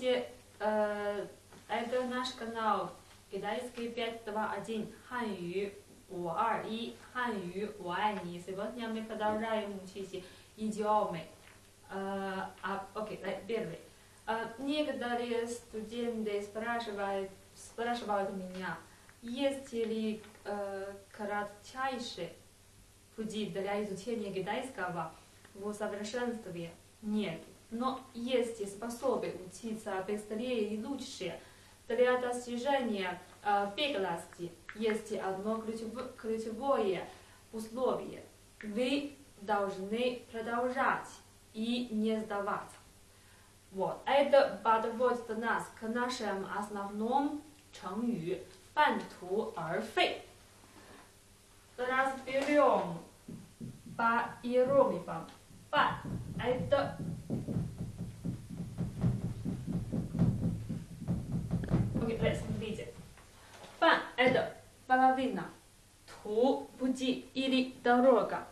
Помните, э, это наш канал Китайский 521 Ханю 521 Ханю 我爱你 Сегодня мы продолжаем учить идиомы. Э, а, окей, okay, первый. Э, некоторые студенты спрашивают, спрашивают меня, есть ли э, кратчайшие пути для изучения китайского в совершенстве? Нет. Но есть способы учиться быстрее и лучше. Для достижения э, беглости есть одно ключевое, ключевое условие. Вы должны продолжать и не сдаваться. Вот. Это подводит нас к нашему основному 成语半途而废. Разберем по иероглифам. Пан – это Okay, смотрите. Пан – это половина, ту – пути или дорога.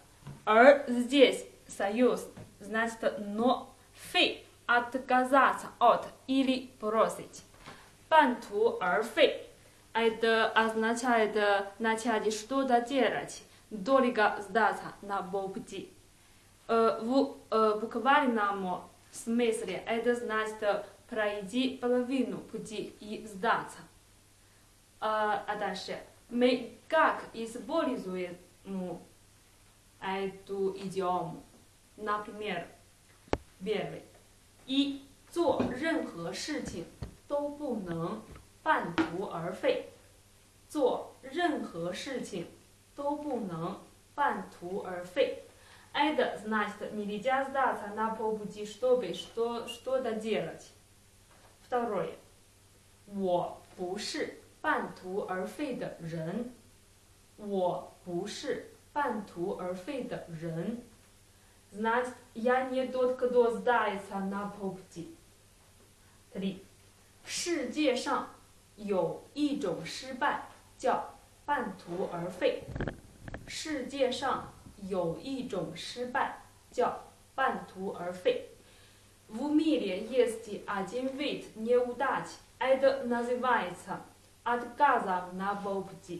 Р здесь союз, значит но, фей – отказаться от или бросить. Пан ту эр фей – это означает начать что-то делать, долго сдаться на полпути. Э, в э, буквальном смысле это значит пройти половину пути и сдаться. А, а дальше мы как используем эту идиому? Например, первый. И 做任何事情都不能半途而废。做任何事情都不能半途而废。Это значит нельзя сдаться на полпути, чтобы что, что-то делать. Второе. 我不是半途而废的人。我不是半途而废的人。Значит, я не тот, кто сдается на полпути. Три. 世界上有一种失败叫半途而废。世界上有一种失败叫半途而废。 В мире есть один вид неудач. Это называется отказом на полпути.